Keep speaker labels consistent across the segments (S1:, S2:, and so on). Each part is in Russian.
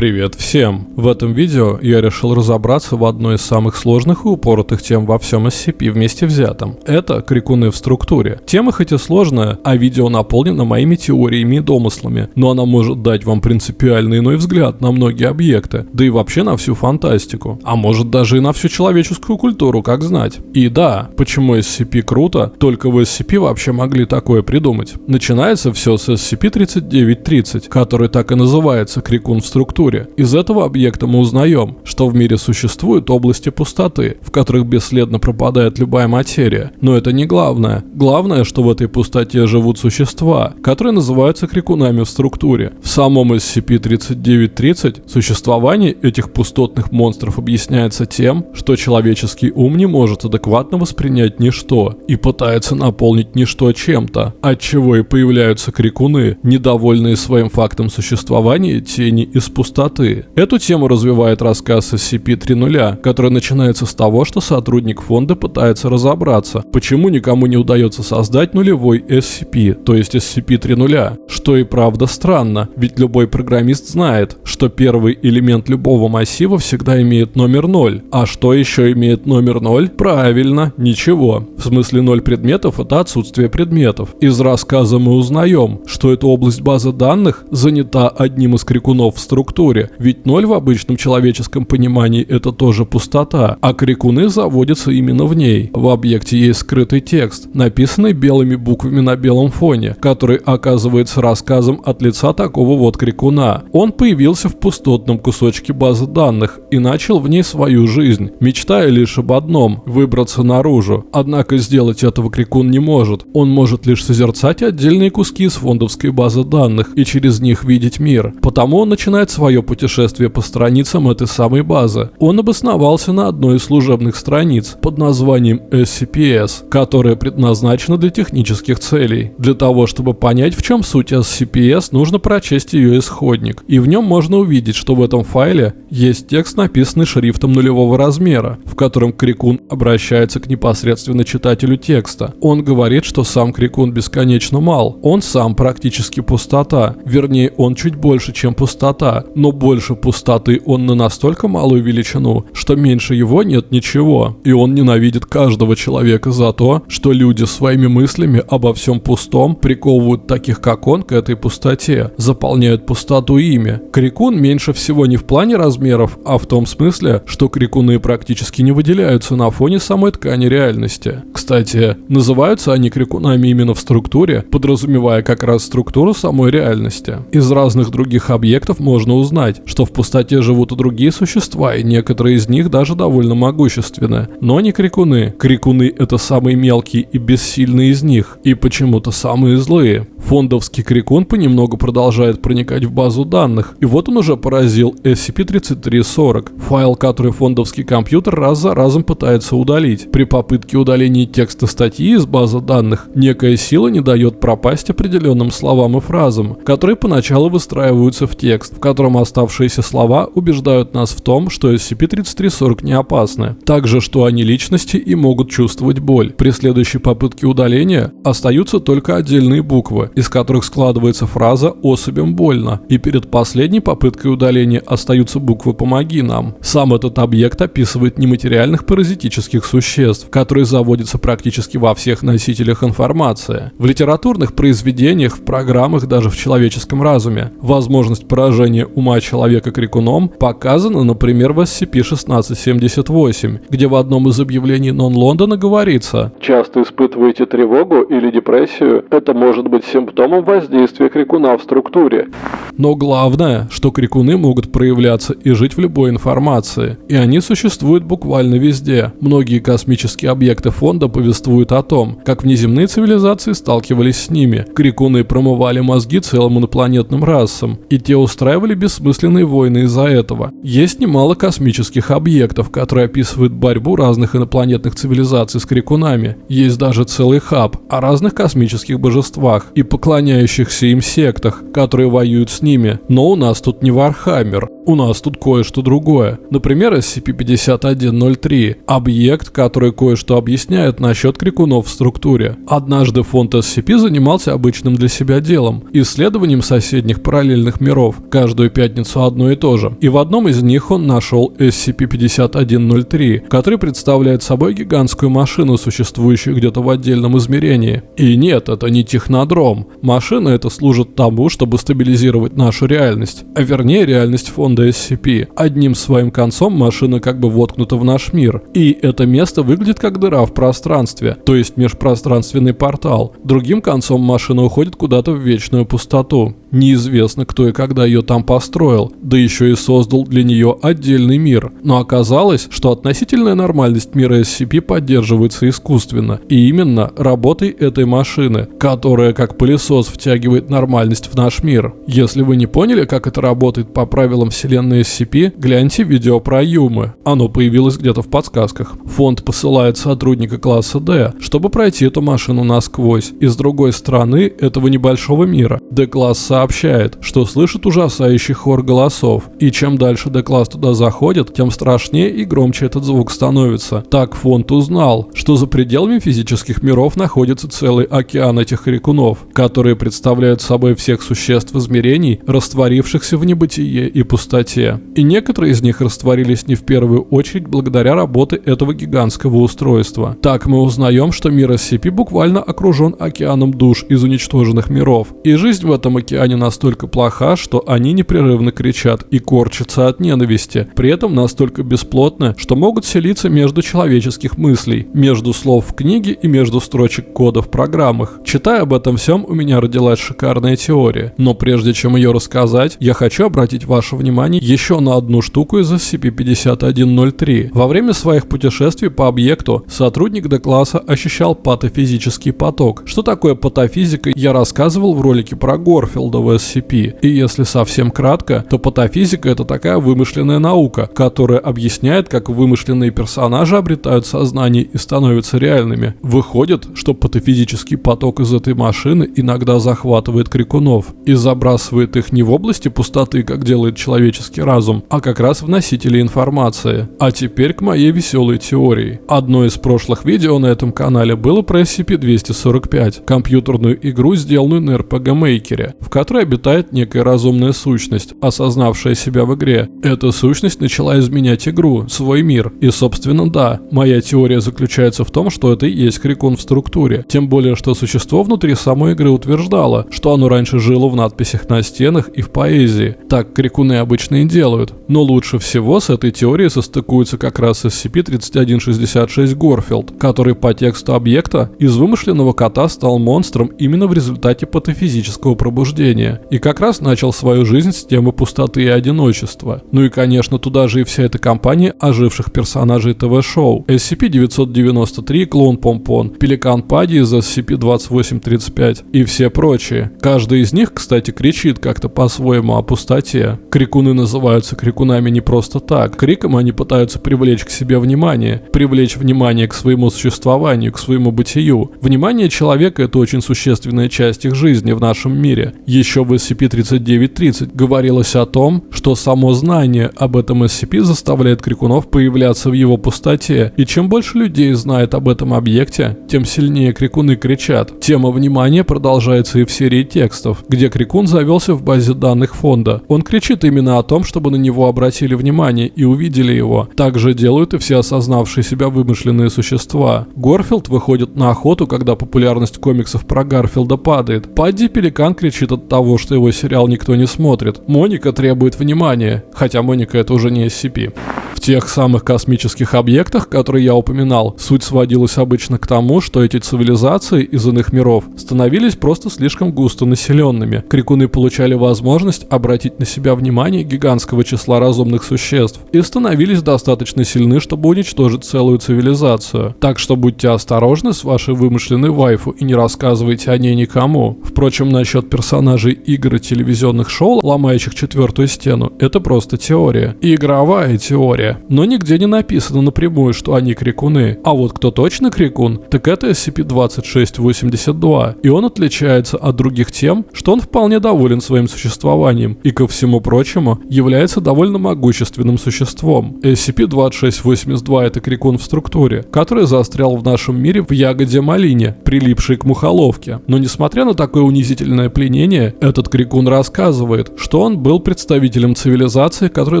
S1: Привет всем! В этом видео я решил разобраться в одной из самых сложных и упоротых тем во всем SCP вместе взятом. Это крикуны в структуре. Тема хоть и сложная, а видео наполнено моими теориями и домыслами, но она может дать вам принципиально иной взгляд на многие объекты, да и вообще на всю фантастику. А может даже и на всю человеческую культуру, как знать. И да, почему SCP круто, только в SCP вообще могли такое придумать. Начинается все с SCP-3930, который так и называется крикун в структуре структуре. Из этого объекта мы узнаем, что в мире существуют области пустоты, в которых бесследно пропадает любая материя. Но это не главное. Главное, что в этой пустоте живут существа, которые называются крикунами в структуре. В самом SCP-3930 существование этих пустотных монстров объясняется тем, что человеческий ум не может адекватно воспринять ничто и пытается наполнить ничто чем-то, от чего и появляются крикуны, недовольные своим фактом существования тени из пустоты пустоты. Эту тему развивает рассказ SCP-3.0, который начинается с того, что сотрудник фонда пытается разобраться, почему никому не удается создать нулевой SCP, то есть SCP-3.0, что и правда странно, ведь любой программист знает, что первый элемент любого массива всегда имеет номер 0, а что еще имеет номер 0? Правильно, ничего. В смысле 0 предметов это отсутствие предметов. Из рассказа мы узнаем, что эта область базы данных занята одним из крикунов в структуре, структуре, ведь ноль в обычном человеческом понимании это тоже пустота, а крикуны заводятся именно в ней. В объекте есть скрытый текст, написанный белыми буквами на белом фоне, который оказывается рассказом от лица такого вот крикуна. Он появился в пустотном кусочке базы данных и начал в ней свою жизнь, мечтая лишь об одном – выбраться наружу. Однако сделать этого крикун не может. Он может лишь созерцать отдельные куски из фондовской базы данных и через них видеть мир. Потому он начинает свое свое путешествие по страницам этой самой базы. Он обосновался на одной из служебных страниц под названием SCPS, которая предназначена для технических целей. Для того, чтобы понять, в чем суть SCPS, нужно прочесть ее исходник. И в нем можно увидеть, что в этом файле есть текст, написанный шрифтом нулевого размера, в котором Крикун обращается к непосредственно читателю текста. Он говорит, что сам Крикун бесконечно мал. Он сам практически пустота. Вернее, он чуть больше, чем пустота, но больше пустоты он на настолько малую величину, что меньше его нет ничего. И он ненавидит каждого человека за то, что люди своими мыслями обо всем пустом приковывают таких, как он, к этой пустоте, заполняют пустоту ими. Крикун меньше всего не в плане размеров, а в том смысле, что крикуны практически не выделяются на фоне самой ткани реальности. Кстати, называются они крикунами именно в структуре, подразумевая как раз структуру самой реальности. Из разных других объектов можно узнать, знать, что в пустоте живут и другие существа, и некоторые из них даже довольно могущественны. Но не крикуны. Крикуны — это самые мелкие и бессильные из них, и почему-то самые злые. Фондовский крикун понемногу продолжает проникать в базу данных, и вот он уже поразил SCP-3340, файл, который фондовский компьютер раз за разом пытается удалить. При попытке удаления текста статьи из базы данных, некая сила не дает пропасть определенным словам и фразам, которые поначалу выстраиваются в текст, в котором оставшиеся слова убеждают нас в том, что SCP-3340 не опасны. Также, что они личности и могут чувствовать боль. При следующей попытке удаления остаются только отдельные буквы, из которых складывается фраза «особям больно», и перед последней попыткой удаления остаются буквы «помоги нам». Сам этот объект описывает нематериальных паразитических существ, которые заводятся практически во всех носителях информации. В литературных произведениях, в программах, даже в человеческом разуме. Возможность поражения ума ума человека крикуном показано, например, в SCP-1678, где в одном из объявлений Нон-Лондона говорится
S2: «Часто испытываете тревогу или депрессию? Это может быть симптомом воздействия крикуна в структуре».
S1: Но главное, что крикуны могут проявляться и жить в любой информации, и они существуют буквально везде. Многие космические объекты фонда повествуют о том, как внеземные цивилизации сталкивались с ними. Крикуны промывали мозги целым инопланетным расам, и те устраивали без бессмысленные войны из-за этого. Есть немало космических объектов, которые описывают борьбу разных инопланетных цивилизаций с крикунами. Есть даже целый хаб о разных космических божествах и поклоняющихся им сектах, которые воюют с ними. Но у нас тут не Warhammer, у нас тут кое-что другое. Например, SCP-5103 – объект, который кое-что объясняет насчет крикунов в структуре. Однажды фонд SCP занимался обычным для себя делом – исследованием соседних параллельных миров. Каждую пять пятницу одно и то же. И в одном из них он нашел SCP-5103, который представляет собой гигантскую машину, существующую где-то в отдельном измерении. И нет, это не технодром. Машина это служит тому, чтобы стабилизировать нашу реальность, а вернее реальность фонда SCP. Одним своим концом машина как бы воткнута в наш мир. И это место выглядит как дыра в пространстве, то есть межпространственный портал. Другим концом машина уходит куда-то в вечную пустоту. Неизвестно, кто и когда ее там построил, да еще и создал для нее отдельный мир. Но оказалось, что относительная нормальность мира SCP поддерживается искусственно, и именно работой этой машины, которая как пылесос втягивает нормальность в наш мир. Если вы не поняли, как это работает по правилам вселенной SCP, гляньте видео про Юмы. Оно появилось где-то в подсказках. Фонд посылает сотрудника класса D, чтобы пройти эту машину насквозь. И с другой стороны этого небольшого мира, D-класса сообщает, что слышит ужасающий хор голосов, и чем дальше Декласс туда заходит, тем страшнее и громче этот звук становится. Так фонд узнал, что за пределами физических миров находится целый океан этих крикунов, которые представляют собой всех существ измерений, растворившихся в небытие и пустоте. И некоторые из них растворились не в первую очередь благодаря работе этого гигантского устройства. Так мы узнаем, что мир SCP буквально окружен океаном душ из уничтоженных миров, и жизнь в этом океане ткань настолько плоха, что они непрерывно кричат и корчатся от ненависти, при этом настолько бесплотны, что могут селиться между человеческих мыслей, между слов в книге и между строчек кода в программах. Читая об этом всем, у меня родилась шикарная теория, но прежде чем ее рассказать, я хочу обратить ваше внимание еще на одну штуку из SCP-5103. Во время своих путешествий по объекту сотрудник D-класса ощущал патофизический поток. Что такое патофизика, я рассказывал в ролике про Горфилда, в SCP. И если совсем кратко, то патофизика это такая вымышленная наука, которая объясняет, как вымышленные персонажи обретают сознание и становятся реальными. Выходит, что патофизический поток из этой машины иногда захватывает крикунов и забрасывает их не в области пустоты, как делает человеческий разум, а как раз в носители информации. А теперь к моей веселой теории. Одно из прошлых видео на этом канале было про SCP-245, компьютерную игру, сделанную на RPG Maker, в которой которой обитает некая разумная сущность, осознавшая себя в игре. Эта сущность начала изменять игру, свой мир. И собственно да, моя теория заключается в том, что это и есть крикун в структуре. Тем более, что существо внутри самой игры утверждало, что оно раньше жило в надписях на стенах и в поэзии. Так крикуны обычно и делают. Но лучше всего с этой теорией состыкуется как раз SCP-3166 Горфилд, который по тексту объекта из вымышленного кота стал монстром именно в результате патофизического пробуждения мышления, и как раз начал свою жизнь с темы пустоты и одиночества. Ну и конечно туда же и вся эта компания оживших персонажей ТВ-шоу. SCP-993, Клоун Помпон, Пеликан Пади из SCP-2835 и все прочие. Каждый из них, кстати, кричит как-то по-своему о пустоте. Крикуны называются крикунами не просто так. Криком они пытаются привлечь к себе внимание, привлечь внимание к своему существованию, к своему бытию. Внимание человека – это очень существенная часть их жизни в нашем мире. Еще еще в SCP-3930 говорилось о том, что само знание об этом SCP заставляет крикунов появляться в его пустоте, и чем больше людей знает об этом объекте, тем сильнее крикуны кричат. Тема внимания продолжается и в серии текстов, где крикун завелся в базе данных фонда. Он кричит именно о том, чтобы на него обратили внимание и увидели его. Также делают и все осознавшие себя вымышленные существа. Горфилд выходит на охоту, когда популярность комиксов про Гарфилда падает. Падди Пеликан кричит от того, что его сериал никто не смотрит. Моника требует внимания, хотя Моника это уже не SCP. В тех самых космических объектах, которые я упоминал, суть сводилась обычно к тому, что эти цивилизации из иных миров становились просто слишком густо населенными. Крикуны получали возможность обратить на себя внимание гигантского числа разумных существ и становились достаточно сильны, чтобы уничтожить целую цивилизацию. Так что будьте осторожны с вашей вымышленной вайфу и не рассказывайте о ней никому. Впрочем, насчет персонажей игр и телевизионных шоу, ломающих четвертую стену, это просто теория. Игровая теория. Но нигде не написано напрямую, что они крикуны. А вот кто точно крикун, так это SCP-2682. И он отличается от других тем, что он вполне доволен своим существованием и, ко всему прочему, является довольно могущественным существом. SCP-2682 это крикун в структуре, который застрял в нашем мире в ягоде малине, прилипшей к мухоловке. Но несмотря на такое унизительное пленение, этот крикун рассказывает, что он был представителем цивилизации, которая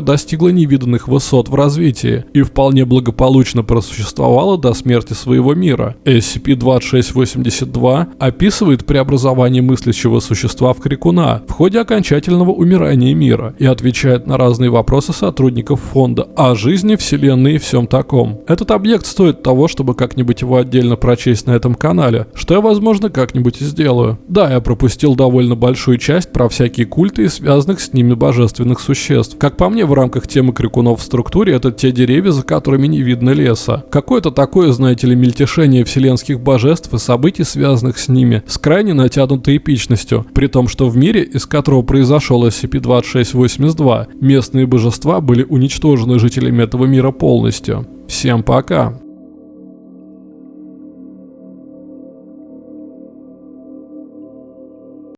S1: достигла невиданных высот в развитии и вполне благополучно просуществовала до смерти своего мира. SCP-2682 описывает преобразование мыслящего существа в крикуна в ходе окончательного умирания мира и отвечает на разные вопросы сотрудников фонда о жизни, вселенной и всем таком. Этот объект стоит того, чтобы как-нибудь его отдельно прочесть на этом канале, что я, возможно, как-нибудь и сделаю. Да, я пропустил довольно большую часть про всякие культы и связанных с ними божественных существ. Как по мне, в рамках темы крикунов в структуре, это те деревья, за которыми не видно леса. Какое-то такое, знаете ли, мельтешение вселенских божеств и событий, связанных с ними, с крайне натянутой эпичностью, при том, что в мире, из которого произошел SCP-2682, местные божества были уничтожены жителями этого мира полностью. Всем пока!